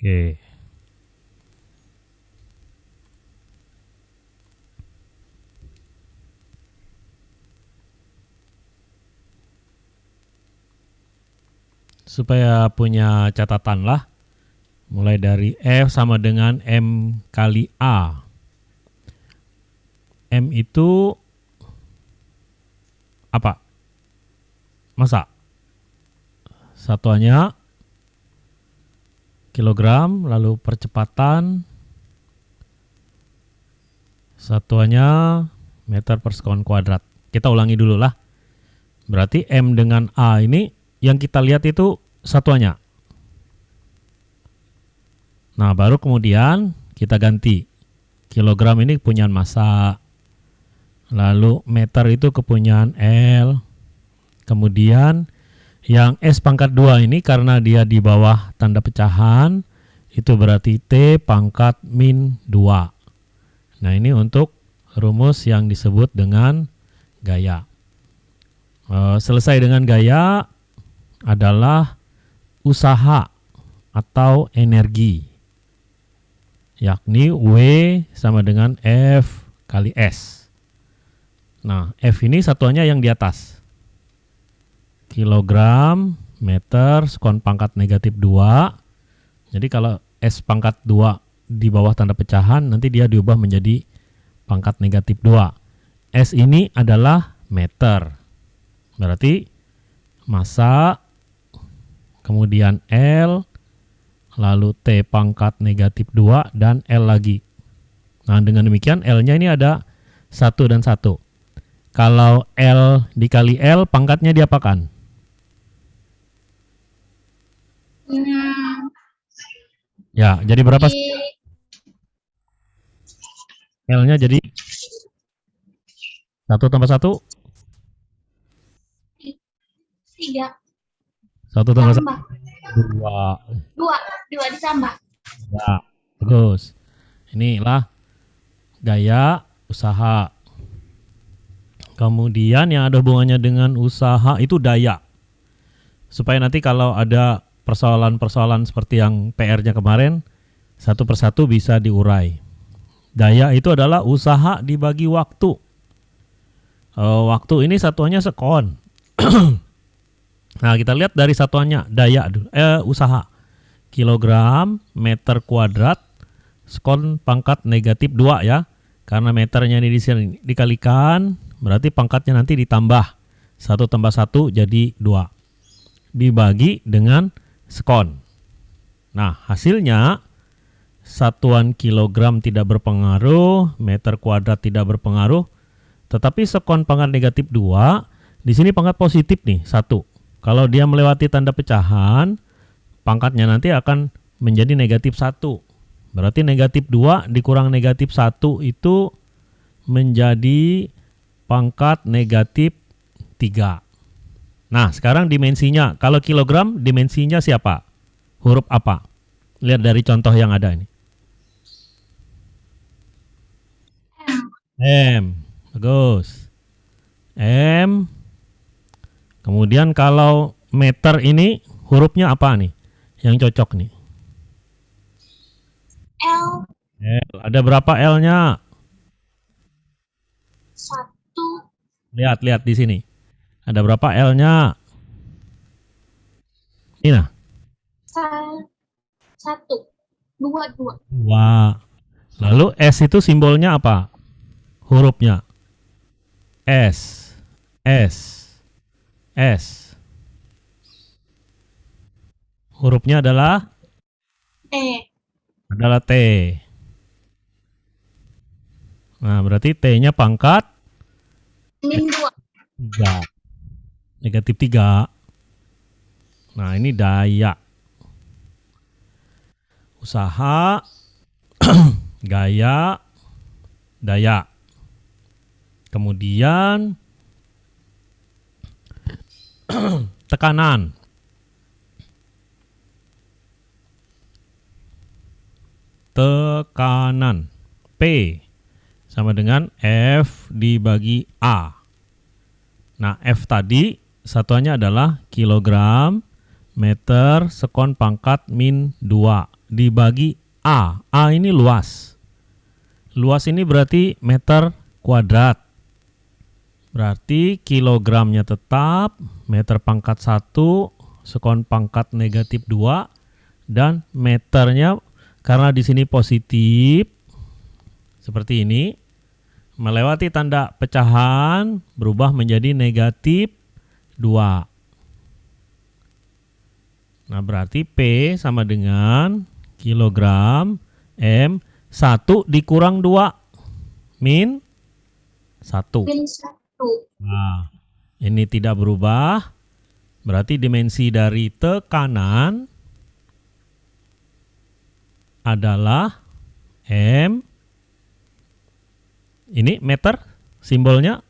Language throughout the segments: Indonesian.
Oke. Supaya punya catatan lah. Mulai dari F sama dengan M kali A. M itu apa? Masa? Satuannya kilogram, lalu percepatan satuannya meter per sekon kuadrat. Kita ulangi dulu lah. Berarti M dengan A ini yang kita lihat itu satuannya. Nah, baru kemudian kita ganti. Kilogram ini kepunyaan massa. Lalu meter itu kepunyaan L. Kemudian yang S pangkat 2 ini karena dia di bawah tanda pecahan, itu berarti T pangkat min 2. Nah, ini untuk rumus yang disebut dengan gaya. E, selesai dengan gaya adalah usaha atau energi yakni W sama dengan F kali S. Nah, F ini satuannya yang di atas. Kilogram, meter, sekon pangkat negatif 2. Jadi kalau S pangkat 2 di bawah tanda pecahan, nanti dia diubah menjadi pangkat negatif 2. S ini adalah meter. Berarti massa, kemudian L, lalu T pangkat negatif 2, dan L lagi. Nah, dengan demikian L-nya ini ada 1 dan 1. Kalau L dikali L, pangkatnya diapakan? Hmm. Ya, jadi berapa? L-nya jadi 1 tambah 1? 3. 1 tambah 1? Dua. Dua, dua ditambah. Ya, bagus. Inilah gaya usaha. Kemudian yang ada hubungannya dengan usaha itu daya. Supaya nanti kalau ada persoalan-persoalan seperti yang PR-nya kemarin, satu persatu bisa diurai. Daya itu adalah usaha dibagi waktu. Uh, waktu ini satuannya sekon. Nah, kita lihat dari satuannya daya eh usaha. Kilogram meter kuadrat skon pangkat negatif 2 ya. Karena meternya ini di sini dikalikan, berarti pangkatnya nanti ditambah. 1 tambah 1 jadi 2. Dibagi dengan skon. Nah, hasilnya satuan kilogram tidak berpengaruh, meter kuadrat tidak berpengaruh, tetapi skon pangkat negatif 2, di sini pangkat positif nih, 1. Kalau dia melewati tanda pecahan, pangkatnya nanti akan menjadi negatif 1. Berarti negatif 2 dikurang negatif 1 itu menjadi pangkat negatif 3. Nah, sekarang dimensinya. Kalau kilogram, dimensinya siapa? Huruf apa? Lihat dari contoh yang ada ini. M. Bagus. M Kemudian kalau meter ini hurufnya apa nih? Yang cocok nih. L. L. Ada berapa L-nya? Satu. Lihat, lihat di sini. Ada berapa L-nya? Ini nah. Satu. Dua, dua. Dua. Lalu S itu simbolnya apa? Hurufnya. S. S. S. Hurufnya adalah T. Adalah T. Nah, berarti T-nya pangkat min 2. 3. Negatif 3. Nah, ini daya. Usaha gaya daya. Kemudian tekanan. Tekanan. P sama dengan F dibagi A. Nah, F tadi satuannya adalah kilogram, meter, sekon pangkat min 2. dibagi A. A ini luas. Luas ini berarti meter kuadrat. Berarti kilogramnya tetap, meter pangkat 1, sekon pangkat negatif 2, dan meternya karena di sini positif, seperti ini, melewati tanda pecahan, berubah menjadi negatif 2. Nah, berarti P sama dengan kilogram M 1 dikurang 2 min 1. Min satu. Nah, ini tidak berubah. Berarti dimensi dari tekanan adalah M. Ini meter simbolnya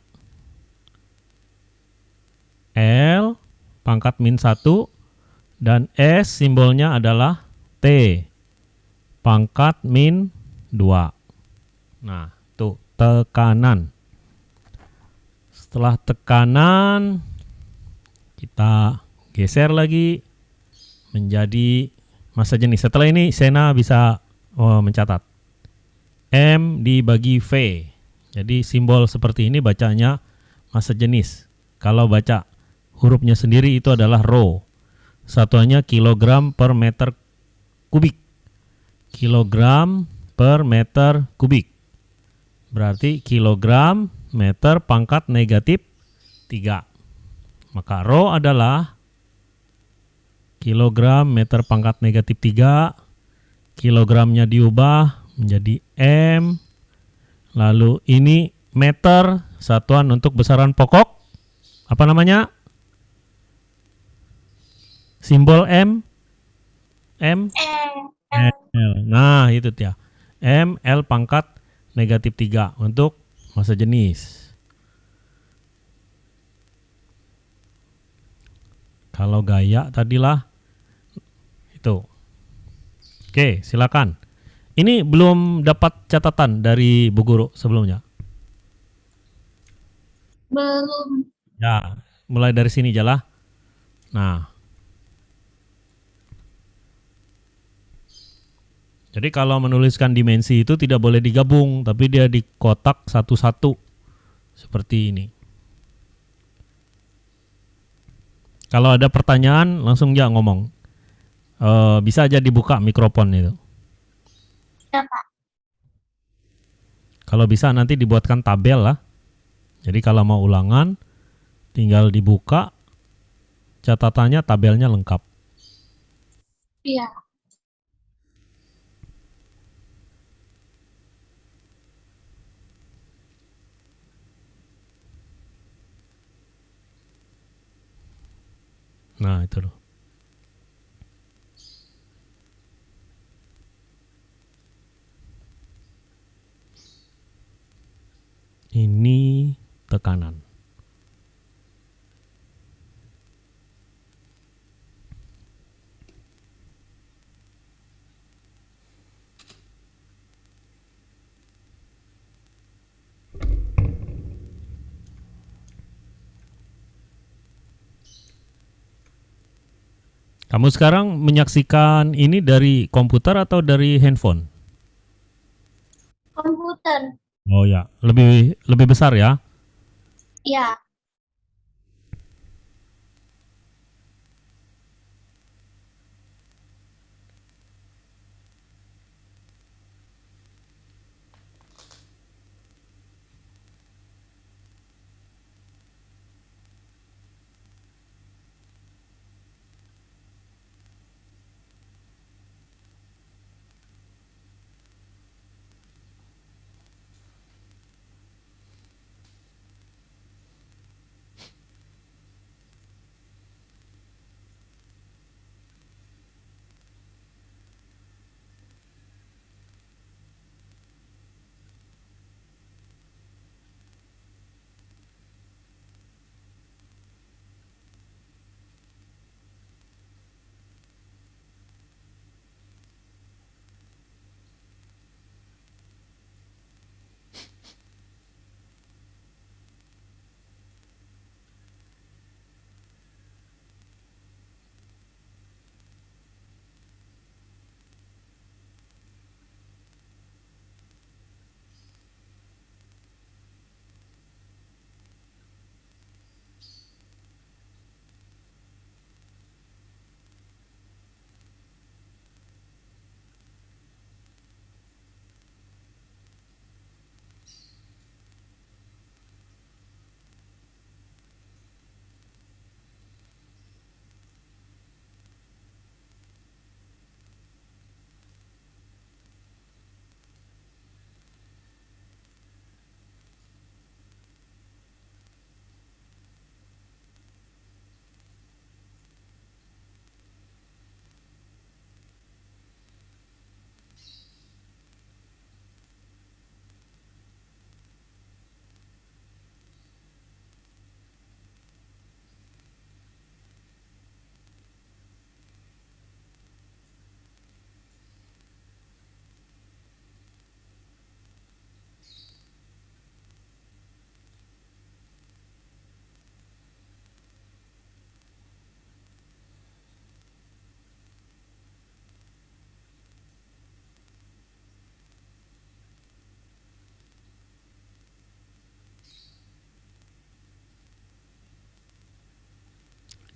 L pangkat min 1 dan S simbolnya adalah T pangkat min 2. Nah, tuh tekanan. Setelah tekanan kita geser lagi menjadi massa jenis. Setelah ini Sena bisa oh, mencatat. M dibagi V. Jadi simbol seperti ini bacanya massa jenis. Kalau baca hurufnya sendiri itu adalah rho. Satuannya kilogram per meter kubik. Kilogram per meter kubik. Berarti kilogram meter pangkat negatif 3. Maka rho adalah kilogram meter pangkat negatif 3. Kilogramnya diubah menjadi M. Lalu ini meter satuan untuk besaran pokok. Apa namanya? Simbol M. M. L. Nah, itu dia. M L pangkat negatif 3 untuk masa jenis. Kalau gaya tadilah itu. Oke, silakan. Ini belum dapat catatan dari Bu Guru sebelumnya. Belum. Ya, mulai dari sini jalah. Nah. Jadi kalau menuliskan dimensi itu tidak boleh digabung, tapi dia di kotak satu-satu. Seperti ini. Kalau ada pertanyaan langsung ya ngomong. Eh, bisa aja dibuka mikrofon itu. Ya, Pak. Kalau bisa nanti dibuatkan tabel lah. Jadi kalau mau ulangan tinggal dibuka catatannya tabelnya lengkap. Iya. Nah, itu loh. Ini tekanan. Kamu sekarang menyaksikan ini dari komputer atau dari handphone? Komputer. Oh ya, lebih lebih besar ya. Iya.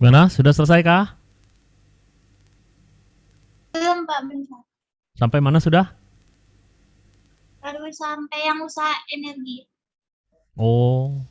Gimana? Sudah selesai kah? Belum, Pak, bentar. Sampai mana sudah? Baru sampai yang usaha energi. Oh.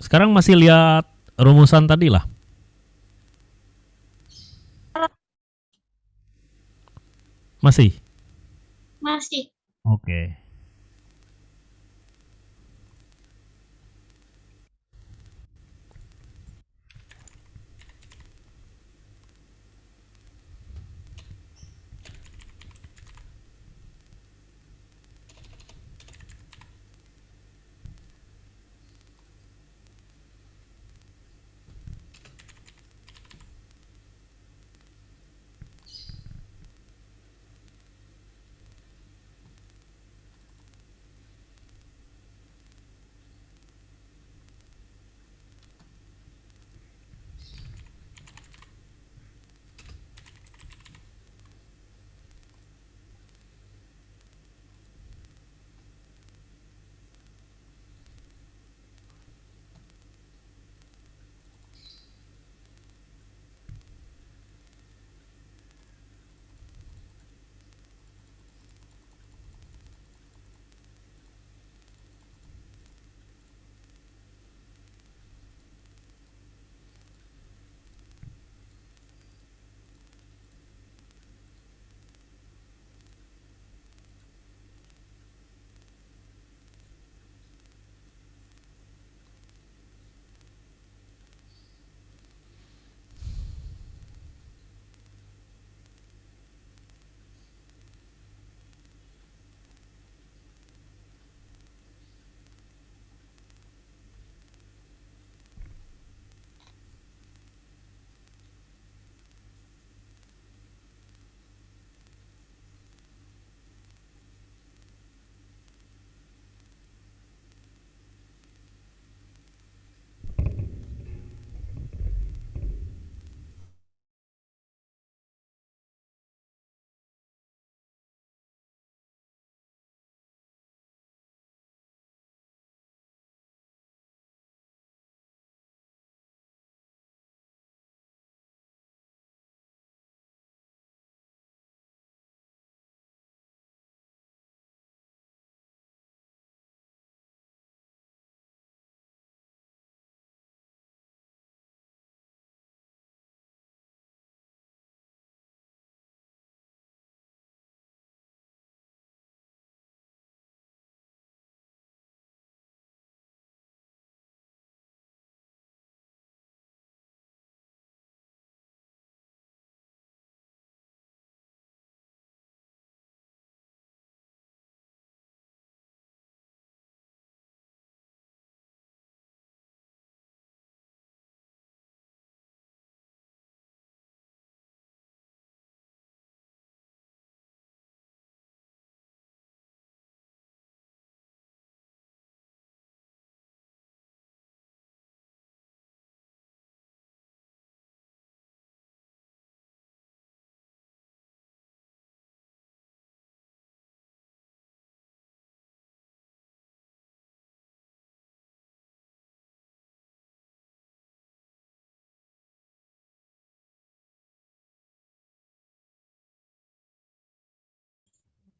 Sekarang masih lihat rumusan tadi lah. Masih. Masih. Oke.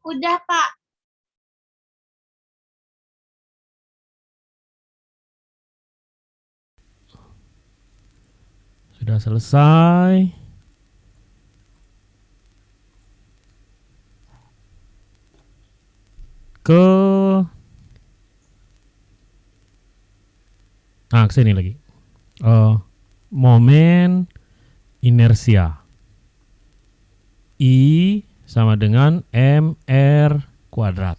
Udah, Pak. Sudah selesai. Ke Ah, sini lagi. Uh, momen inersia. I sama dengan mr kuadrat.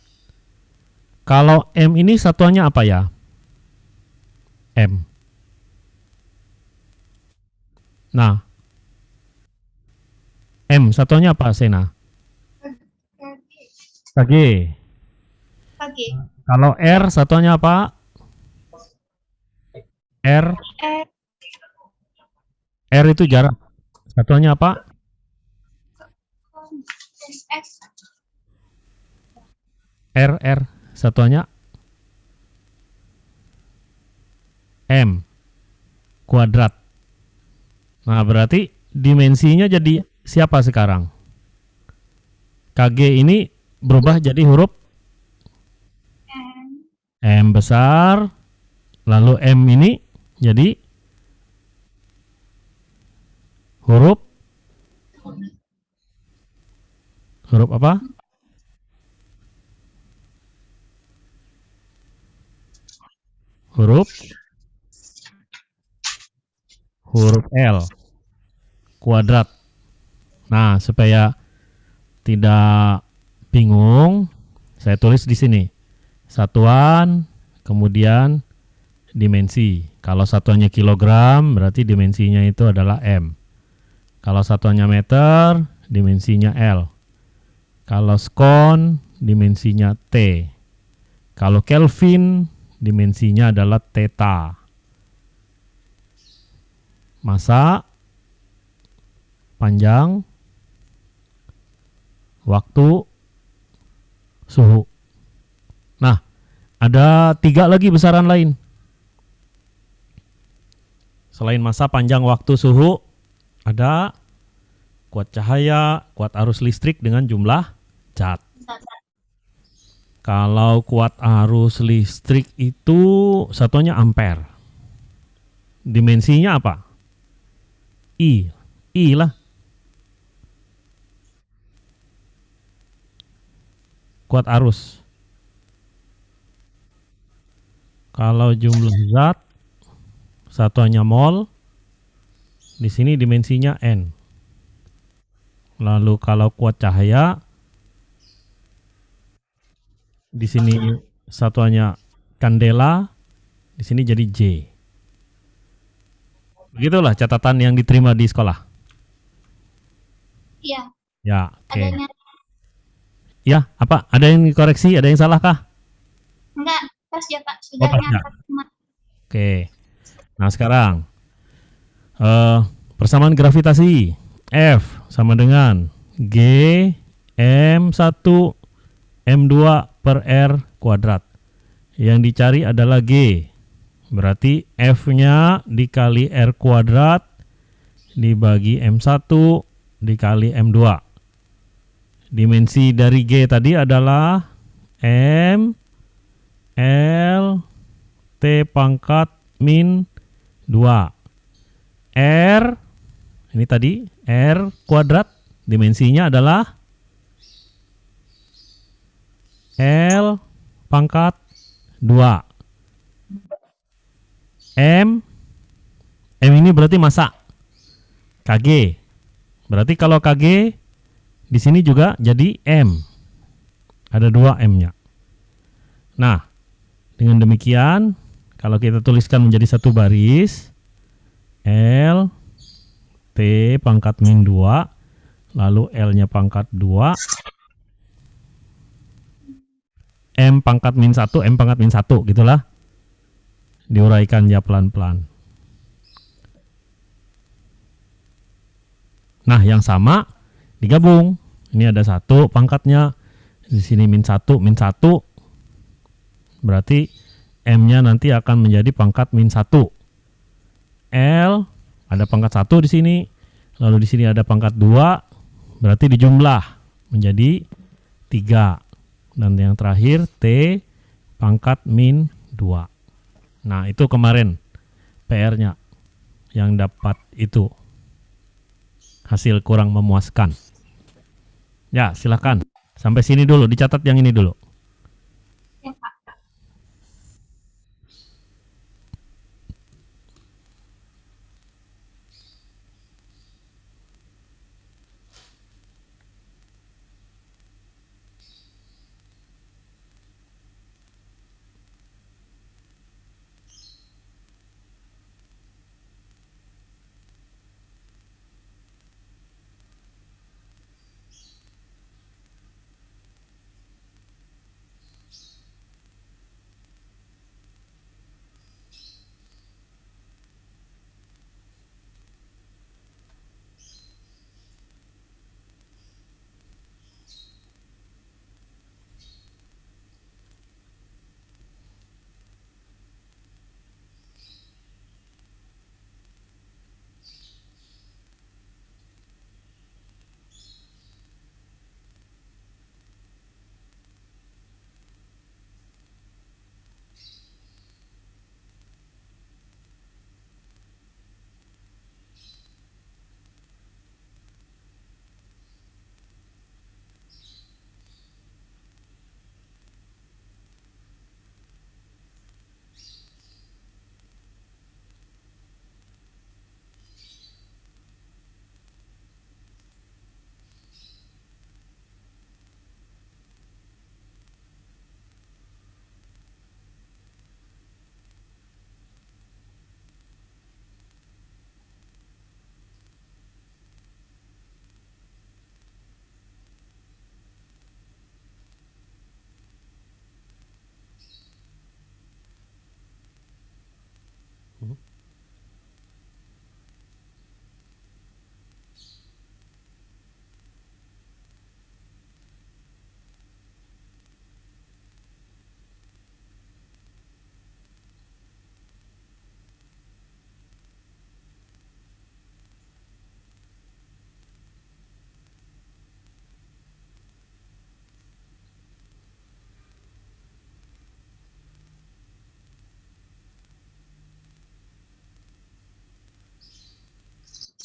Kalau m ini satuannya apa ya? M. Nah, M satuannya apa, Sena? Kg. Pagi. Kalau R satuannya apa? R. Eh, R itu jarak. Satuannya apa? S. R, R. Satuannya M. Kuadrat. Nah, berarti dimensinya jadi siapa sekarang? KG ini berubah jadi huruf M. M besar. Lalu M ini jadi huruf huruf apa? Huruf huruf L kuadrat. Nah, supaya tidak bingung, saya tulis di sini. Satuan, kemudian dimensi. Kalau satuannya kilogram, berarti dimensinya itu adalah M. Kalau satuannya meter, dimensinya L. Kalau skon, dimensinya T. Kalau Kelvin, dimensinya adalah theta. Masa, panjang, waktu, suhu. Nah, ada tiga lagi besaran lain. Selain masa, panjang, waktu, suhu, ada kuat cahaya, kuat arus listrik dengan jumlah zat. Kalau kuat arus listrik itu satunya ampere. Dimensinya apa? I. I lah. Kuat arus. Kalau jumlah zat satuannya mol. Di sini dimensinya N. Lalu kalau kuat cahaya di sini satuannya kandela, di sini jadi J. Begitulah catatan yang diterima di sekolah. Iya. Ya, oke. Adanya Ya, apa? Ada yang dikoreksi? Ada yang salah kah? enggak pas ya Pak. Sudah pas ya. nyata. Oke. Nah, sekarang eh persamaan gravitasi F sama dengan G M1 M2 per R kuadrat. Yang dicari adalah G. Berarti F-nya dikali R kuadrat dibagi M1 dikali M2. Dimensi dari G tadi adalah M L T pangkat min 2. R ini tadi R kuadrat dimensinya adalah L pangkat 2. M M ini berarti masa KG. Berarti kalau KG di sini juga jadi M. Ada dua M-nya. Nah, dengan demikian kalau kita tuliskan menjadi satu baris L T pangkat min 2 lalu L-nya pangkat 2 M pangkat min 1 M pangkat min 1 gitulah. Diuraikan ya pelan-pelan. Nah yang sama digabung. Ini ada satu pangkatnya. Di sini min 1 min 1 berarti M-nya nanti akan menjadi pangkat min 1 L ada pangkat 1 di sini. Lalu di sini ada pangkat 2 berarti dijumlah menjadi 3 dan yang terakhir T pangkat min 2 nah itu kemarin PR-nya yang dapat itu. Hasil kurang memuaskan. Ya silakan. Sampai sini dulu dicatat yang ini dulu. Ya Pak.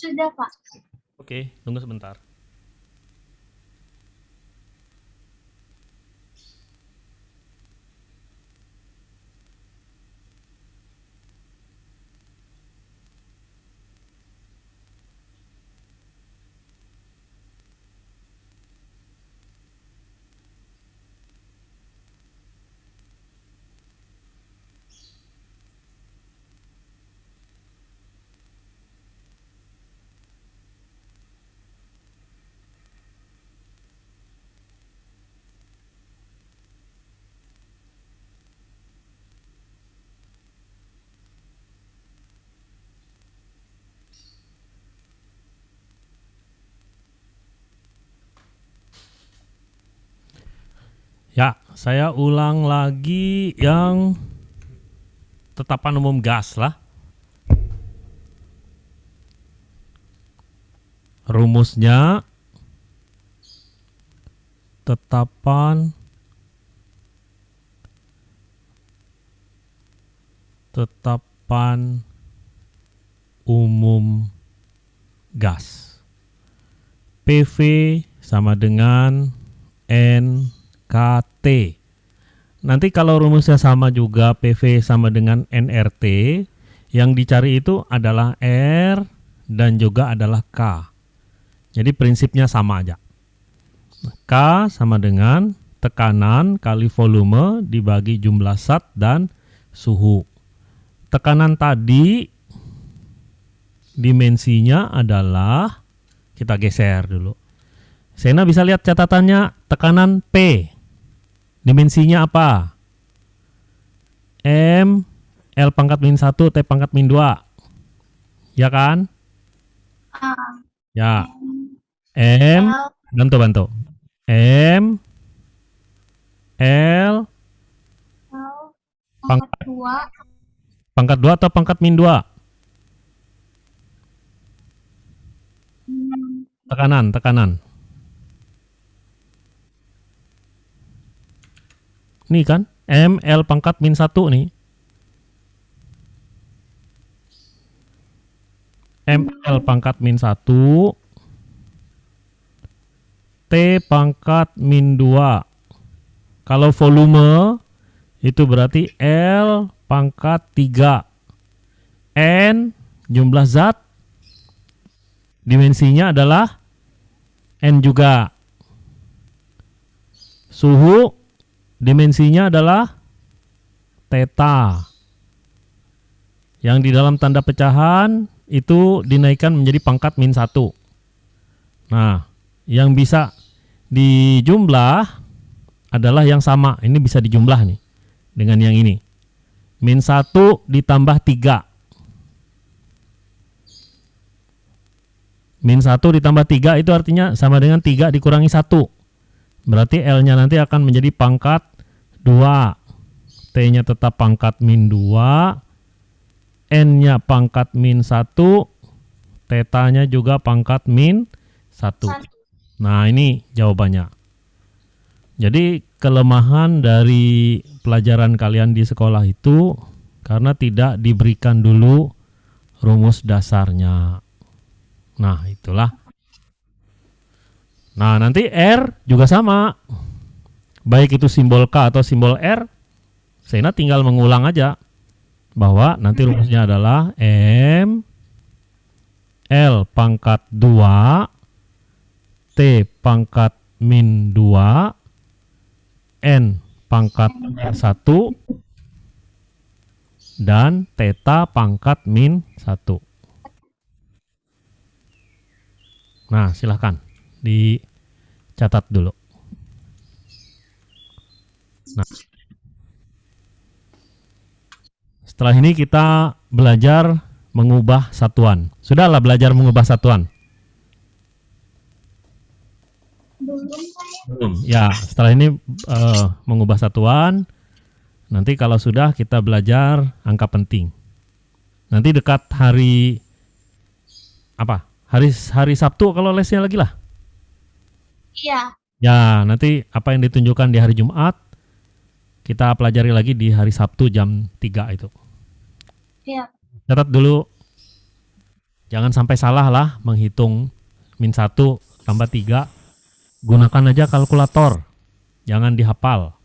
Sudah, Pak. Oke, tunggu sebentar. Ya, saya ulang lagi yang tetapan umum gas lah. Rumusnya tetapan tetapan umum gas. PV sama dengan NKT. Nanti kalau rumusnya sama juga PV sama dengan NRT, yang dicari itu adalah R dan juga adalah K. Jadi prinsipnya sama aja. K sama dengan tekanan kali volume dibagi jumlah zat dan suhu. Tekanan tadi dimensinya adalah kita geser dulu. Sena bisa lihat catatannya tekanan P. Dimensinya apa? M L pangkat min 1 T pangkat min 2. Ya kan? A, Ya. M, L, bantu bantu. M L L, Pangkat. pangkat dua, pangkat 2 atau pangkat min 2? hmm, Tekanan, tekanan. Nih kan, M L pangkat min 1 nih. M L pangkat min 1 T pangkat min 2 Kalau volume itu berarti L pangkat 3 N jumlah zat. Dimensinya adalah N juga. Suhu dimensinya adalah theta yang di dalam tanda pecahan itu dinaikkan menjadi pangkat min 1 nah yang bisa dijumlah adalah yang sama. Ini bisa dijumlah nih dengan yang ini. Min 1 ditambah 3 Min 1 ditambah 3 itu artinya sama dengan 3 dikurangi 1. Berarti L-nya nanti akan menjadi pangkat 2. T-nya tetap pangkat min 2. N-nya pangkat min 1. Theta-nya juga pangkat min 1. satu. Nah ini jawabannya. Jadi kelemahan dari pelajaran kalian di sekolah itu karena tidak diberikan dulu rumus dasarnya. Nah itulah. Nah nanti R juga sama. Baik itu simbol K atau simbol R, Sena tinggal mengulang aja bahwa nanti rumusnya adalah M L pangkat 2 T pangkat min 2 N pangkat min 1 dan theta pangkat min 1 nah silahkan dicatat dulu nah setelah ini kita belajar mengubah satuan. Sudahlah belajar mengubah satuan? Belum. Ya, setelah ini eh, mengubah satuan. Nanti kalau sudah kita belajar angka penting. Nanti dekat hari apa? Hari hari Sabtu kalau lesnya lagi lah. Iya. Ya, nanti apa yang ditunjukkan di hari Jumat kita pelajari lagi di hari Sabtu jam 3 itu. Iya. Catat dulu. Jangan sampai salah lah menghitung min 1 tambah 3. Gunakan aja kalkulator. Jangan dihafal.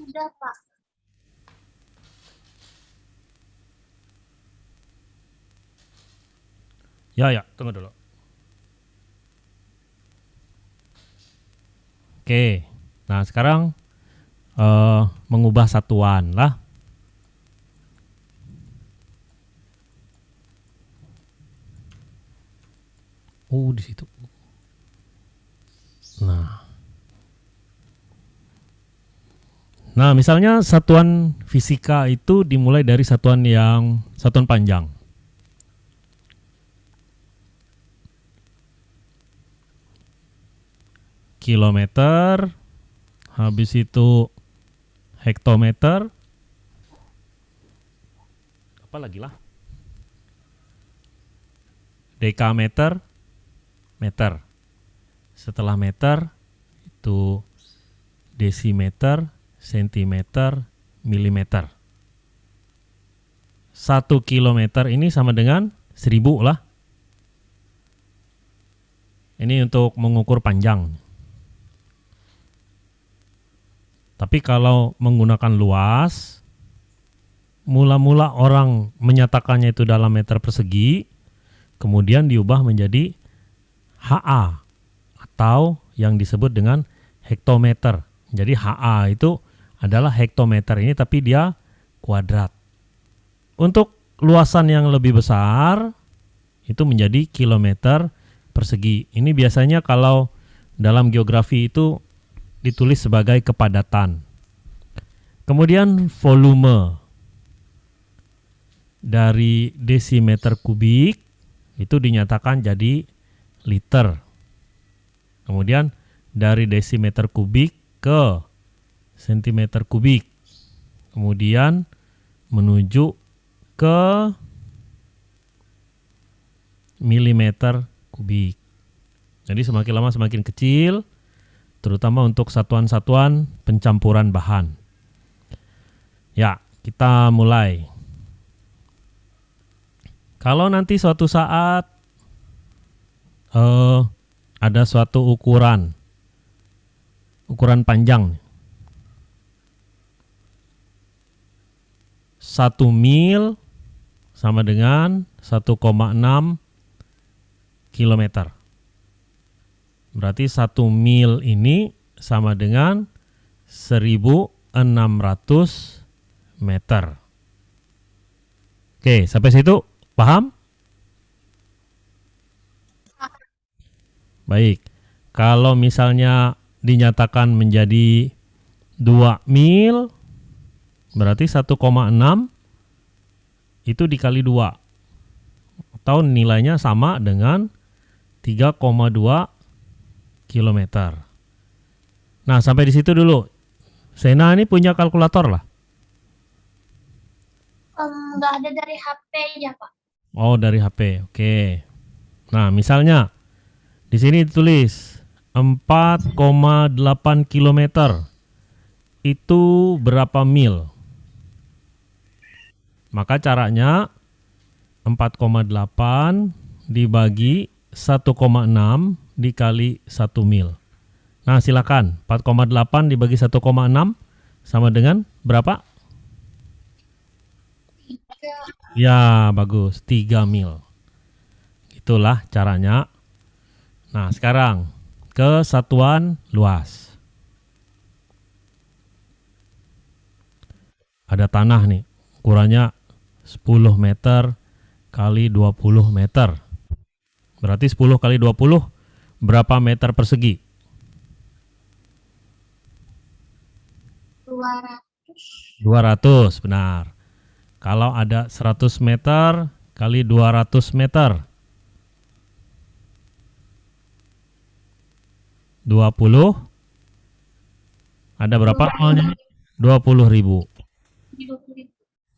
Sudah, Pak. Ya, ya, tunggu dulu. Oke. Nah, sekarang eh mengubah satuan lah. Oh, di situ. Nah. Nah, misalnya satuan fisika itu dimulai dari satuan yang satuan panjang. Kilometer, habis itu hektometer, apa lagi lah? Dekameter, meter. Setelah meter yaitu desimeter, sentimeter, milimeter. Satu kilometer ini sama dengan seribu lah. Ini untuk mengukur panjang. Tapi kalau menggunakan luas, mula-mula orang menyatakannya itu dalam meter persegi, kemudian diubah menjadi HA atau yang disebut dengan hektometer. Jadi HA itu adalah hektometer ini tapi dia kuadrat. Untuk luasan yang lebih besar itu menjadi kilometer persegi. Ini biasanya kalau dalam geografi itu ditulis sebagai kepadatan. Kemudian volume dari desimeter kubik itu dinyatakan jadi liter. Kemudian dari desimeter kubik ke sentimeter kubik. Kemudian menuju ke milimeter kubik. Jadi semakin lama semakin kecil, terutama untuk satuan-satuan pencampuran bahan. Ya, kita mulai. Kalau nanti suatu saat uh, ada suatu ukuran, ukuran panjang, satu mil sama dengan 1,6 kilometer. Berarti satu mil ini sama dengan 1600 meter. Oke, sampai situ paham? Baik. Kalau misalnya dinyatakan menjadi 2 mil berarti 1,6 itu dikali 2 atau nilainya sama dengan 3,2 km. Nah, sampai di situ dulu. Sena ini punya kalkulator lah. Um, nggak ada dari HP ya Pak. Oh, dari HP. Oke. Nah, misalnya di sini ditulis 4,8 km. Itu berapa mil? Maka caranya 4,8 dibagi 1,6 dikali 1 mil. Nah, silakan. 4,8 dibagi 1,6 sama dengan berapa? Ya, bagus. 3 mil. Itulah caranya. Nah, sekarang ke satuan luas. Ada tanah nih, ukurannya 10 meter kali 20 meter. Berarti 10 kali 20 berapa meter persegi? 200. 200, benar. Kalau ada 100 meter kali 200 meter. 20 ada berapa nolnya? 20 ribu.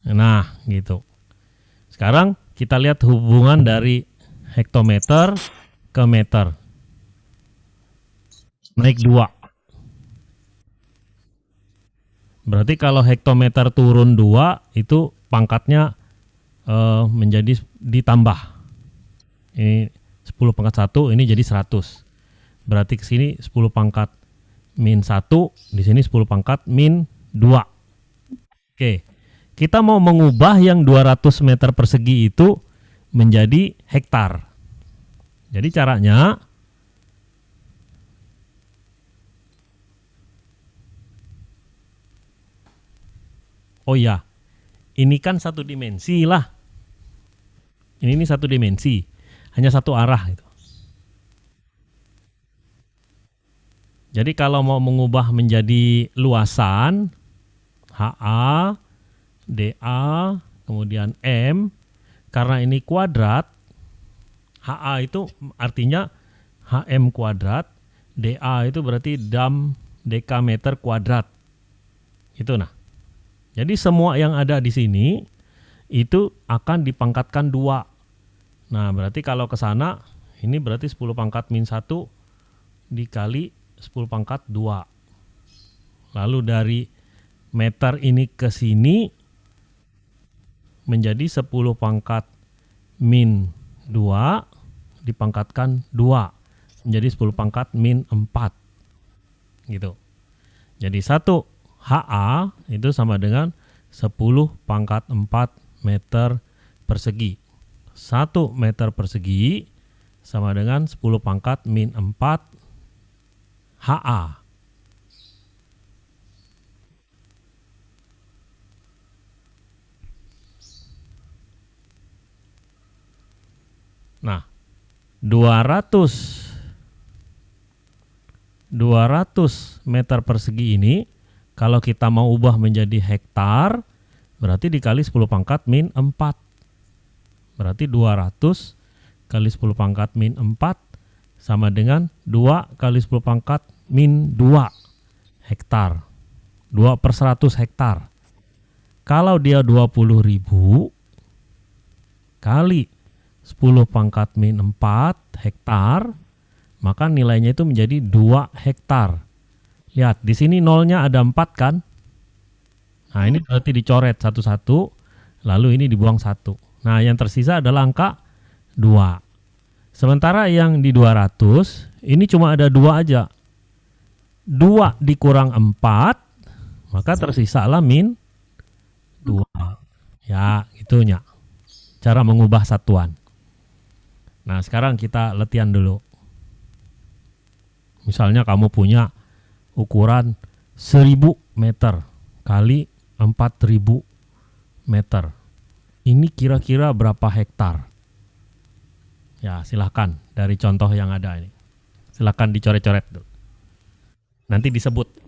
20.000. Nah, gitu. Sekarang kita lihat hubungan dari hektometer ke meter. Naik dua. Berarti kalau hektometer turun dua itu pangkatnya eh, menjadi ditambah. Ini 10 pangkat 1, ini jadi 100. Berarti ke sini 10 pangkat min 1, di sini 10 pangkat min 2. Oke. Kita mau mengubah yang 200 meter persegi itu menjadi hektar. Jadi caranya Oh ya, ini kan satu dimensi lah. Ini ini satu dimensi, hanya satu arah itu. Jadi kalau mau mengubah menjadi luasan HA, DA, kemudian M, karena ini kuadrat, HA itu artinya HM kuadrat, DA itu berarti dam dekameter kuadrat. Itu nah. Jadi semua yang ada di sini itu akan dipangkatkan dua. Nah berarti kalau ke sana ini berarti 10 pangkat min 1 dikali 10 pangkat 2. Lalu dari meter ini ke sini menjadi 10 pangkat min 2 dipangkatkan 2 menjadi 10 pangkat min 4 gitu. Jadi 1 HA itu sama dengan 10 pangkat 4 meter persegi. 1 meter persegi sama dengan 10 pangkat min 4 HA Nah, 200 200 meter persegi ini kalau kita mau ubah menjadi hektar berarti dikali 10 pangkat min 4. Berarti 200 kali 10 pangkat min 4 sama dengan 2 kali 10 pangkat min 2 hektar. 2 per 100 hektar. Kalau dia 20 ribu kali 10 pangkat min 4 hektar, maka nilainya itu menjadi 2 hektar. Lihat, di sini nolnya ada 4 kan? Nah, ini berarti dicoret satu-satu, lalu ini dibuang satu. Nah, yang tersisa adalah angka 2. Sementara yang di 200, ini cuma ada 2 aja. 2 dikurang 4, maka tersisalah min 2. Ya, itunya. Cara mengubah satuan. Nah, sekarang kita latihan dulu. Misalnya kamu punya ukuran 1000 meter kali 4000 meter. Ini kira-kira berapa hektar? Ya, silahkan dari contoh yang ada ini. Silahkan dicoret-coret dulu. Nanti disebut.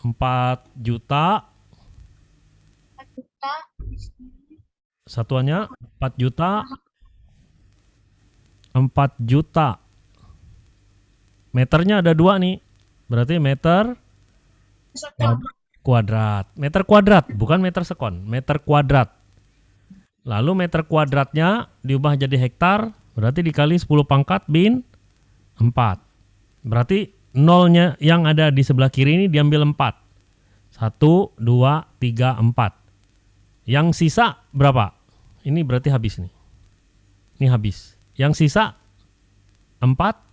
4 juta empat juta. Di sini. satuannya 4 juta. 4 juta. Meternya ada dua nih. Berarti meter kuadrat. Meter kuadrat bukan meter sekon. Meter kuadrat. Lalu meter kuadratnya diubah jadi hektar berarti dikali 10 pangkat bin 4 berarti nolnya yang ada di sebelah kiri ini diambil 4 1, 2, 3, 4 yang sisa berapa? ini berarti habis nih ini habis yang sisa 4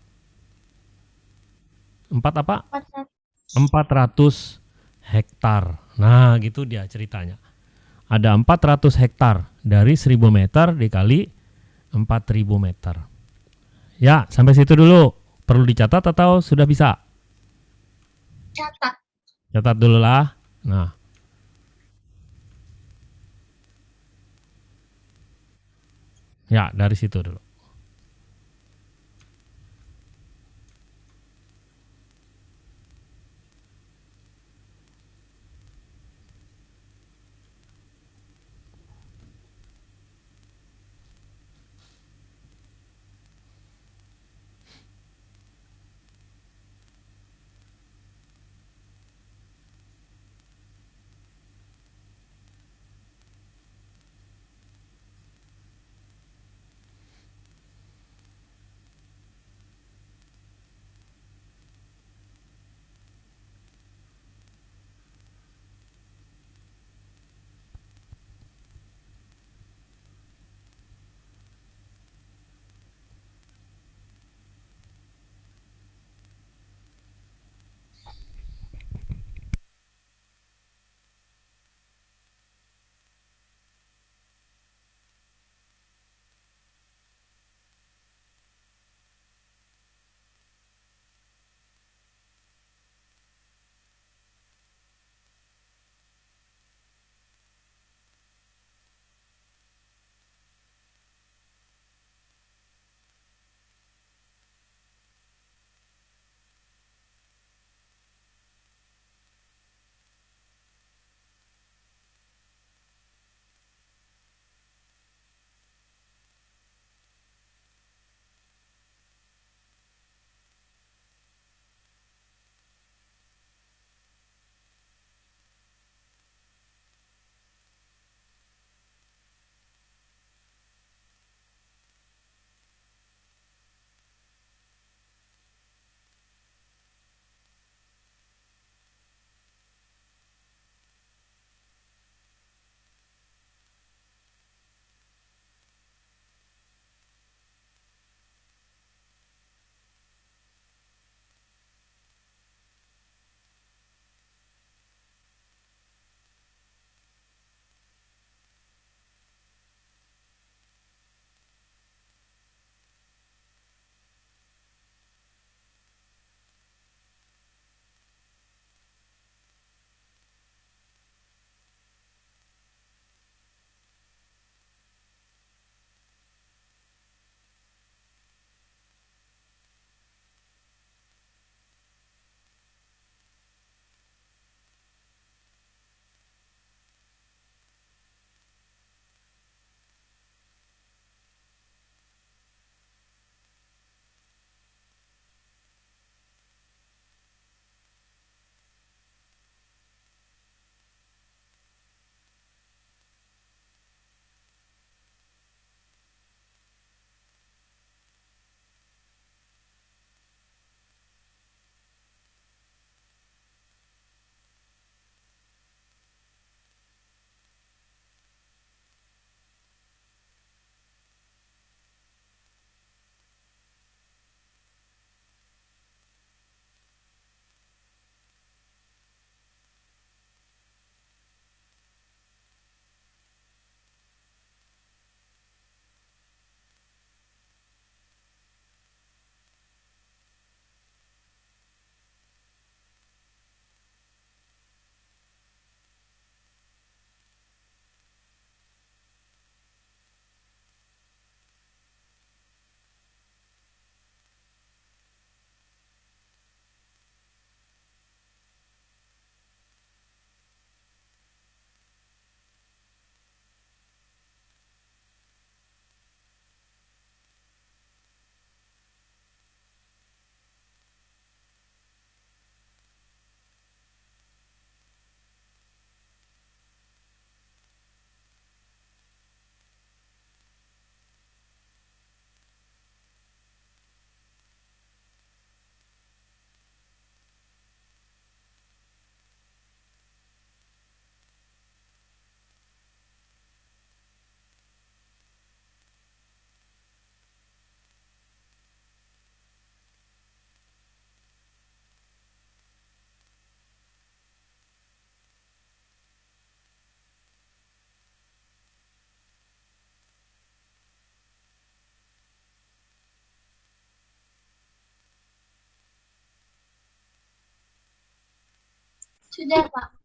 4 apa? Empat satu. 400 hektar. Nah, gitu dia ceritanya. Ada 400 hektar dari 1000 meter dikali 4000 meter. Ya, sampai situ dulu. Perlu dicatat atau sudah bisa? Catat. Catat dulu lah. Nah. Ya, dari situ dulu. Sudah, Pak. satu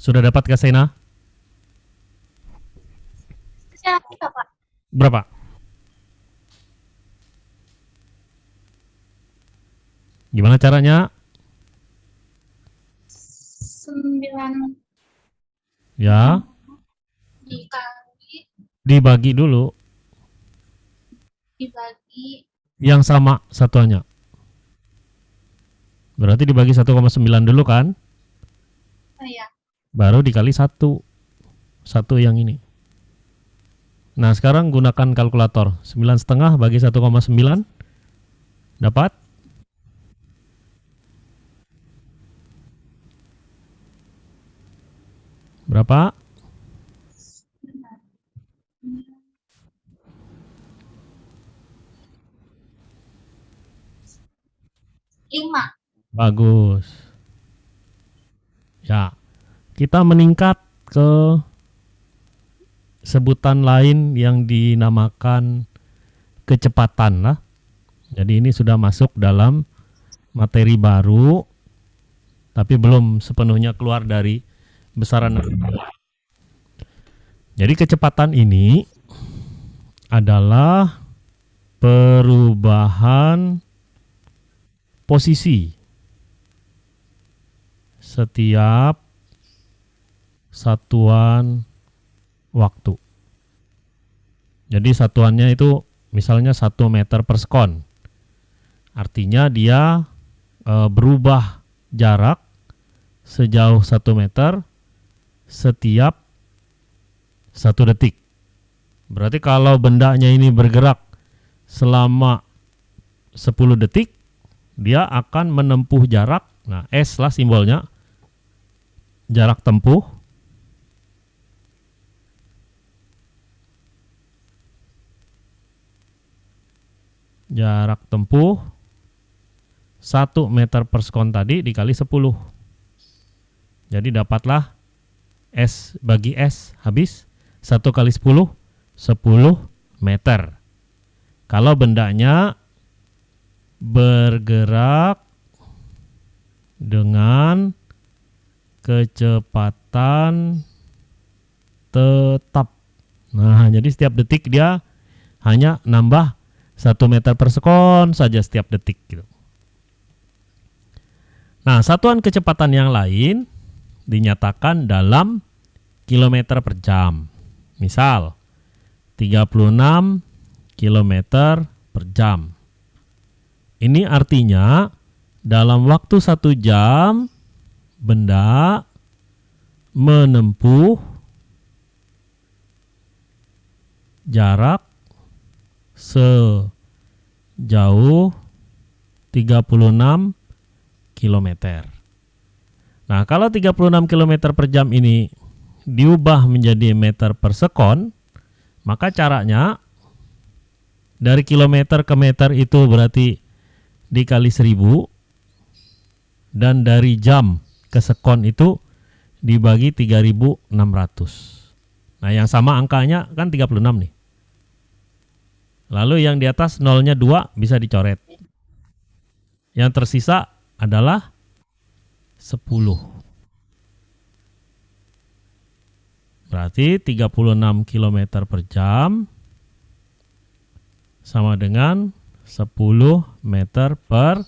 Sudah dapatkah Sena? Siapa, Pak? Berapa? Gimana caranya? Sembilan Ya, dikali dibagi dulu dibagi yang sama satuannya. Berarti dibagi 1,9 dulu kan? Baru dikali satu. Satu yang ini. Nah, sekarang gunakan kalkulator. 9,5 bagi 1,9 dapat berapa? lima. Bagus. Ya, kita meningkat ke sebutan lain yang dinamakan kecepatan lah. Jadi ini sudah masuk dalam materi baru, tapi belum sepenuhnya keluar dari besaran. Jadi kecepatan ini adalah perubahan posisi setiap satuan waktu. Jadi satuannya itu misalnya 1 meter per sekon. Artinya dia e, berubah jarak sejauh 1 meter setiap satu detik. Berarti kalau bendanya ini bergerak selama 10 detik, dia akan menempuh jarak, nah S lah simbolnya, jarak tempuh, jarak tempuh 1 meter per sekon tadi dikali 10. Jadi dapatlah S bagi S habis 1 kali 10, 10 meter. Kalau bendanya bergerak dengan kecepatan tetap. Nah, jadi setiap detik dia hanya nambah 1 meter per sekon saja setiap detik gitu. Nah, satuan kecepatan yang lain dinyatakan dalam kilometer per jam. Misal 36 km per jam. Ini artinya dalam waktu satu jam benda menempuh jarak sejauh 36 km. Nah, kalau 36 km per jam ini diubah menjadi meter per sekon, maka caranya dari kilometer ke meter itu berarti dikali seribu dan dari jam ke sekon itu dibagi 3600. Nah, yang sama angkanya kan 36 nih. Lalu yang di atas nolnya 2 bisa dicoret. Yang tersisa adalah 10. Berarti 36 km per jam sama dengan 10 meter per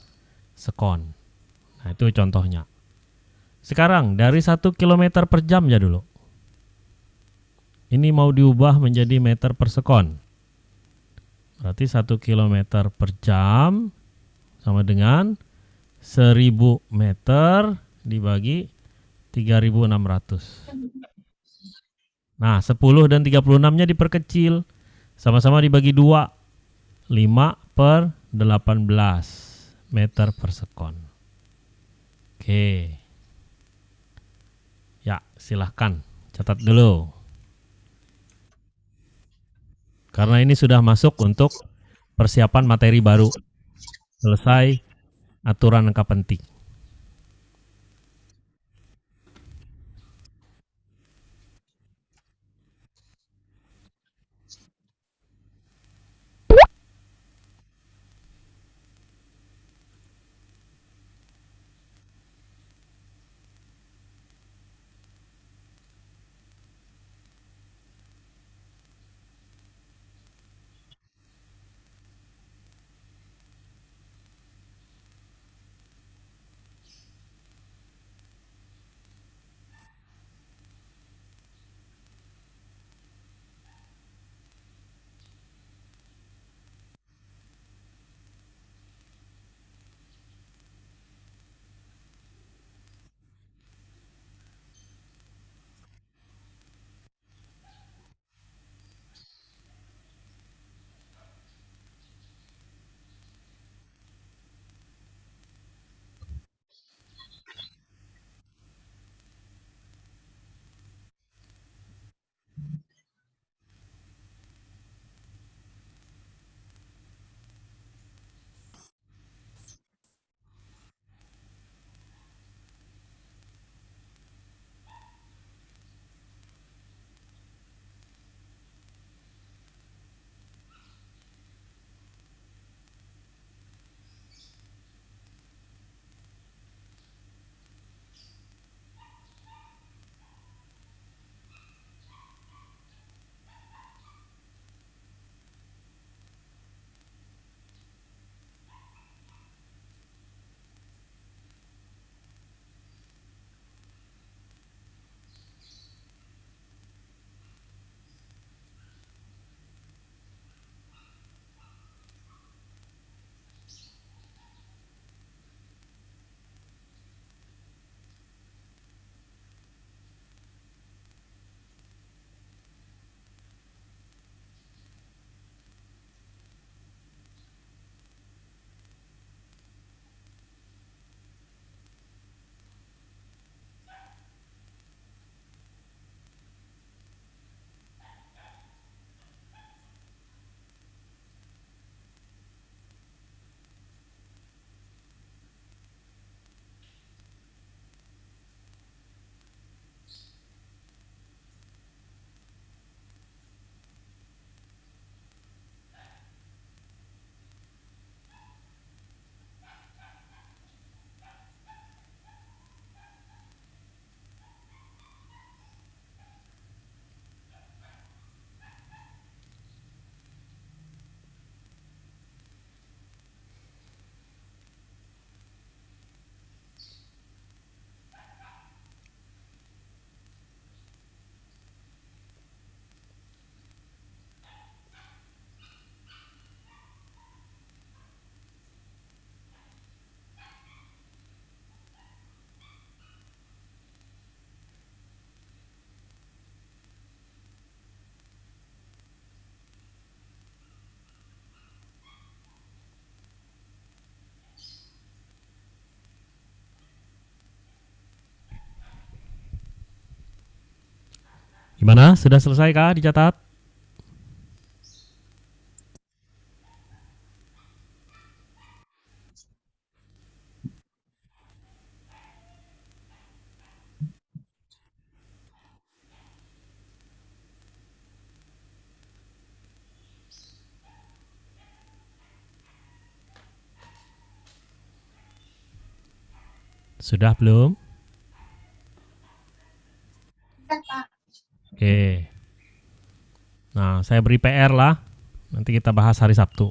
sekon. Nah, itu contohnya. Sekarang dari 1 km per jam ya dulu. Ini mau diubah menjadi meter per sekon. Berarti 1 km per jam sama dengan 1000 meter dibagi 3600. Nah, 10 dan 36-nya diperkecil. Sama-sama dibagi 2. 5 per 18 meter per sekon. Oke. Ya, silahkan. Catat dulu. Karena ini sudah masuk untuk persiapan materi baru. Selesai aturan angka penting. Gimana? Sudah selesai kah dicatat? Sudah belum? Oke. Nah, saya beri PR lah. Nanti kita bahas hari Sabtu.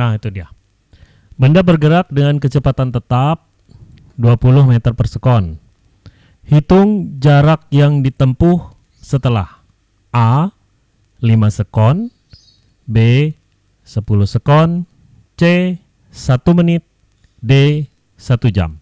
Nah, itu dia. Benda bergerak dengan kecepatan tetap 20 meter per sekon. Hitung jarak yang ditempuh setelah A 5 sekon, B 10 sekon, C 1 menit, D 1 jam.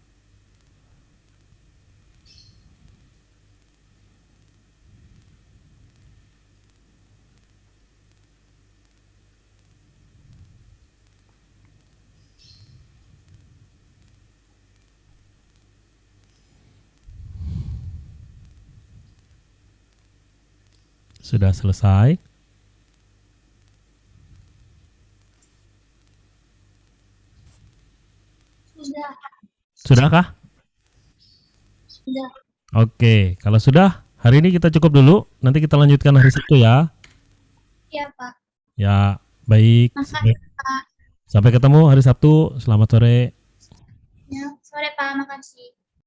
Sudah selesai? Sudah, Sudahkah? sudah. Oke, kalau sudah, hari ini kita cukup dulu. Nanti kita lanjutkan hari Sabtu ya. Iya, Pak. Ya, baik. Makasih, Pak. Sampai ketemu hari Sabtu. Selamat sore. Ya, sore, Pak. Makasih.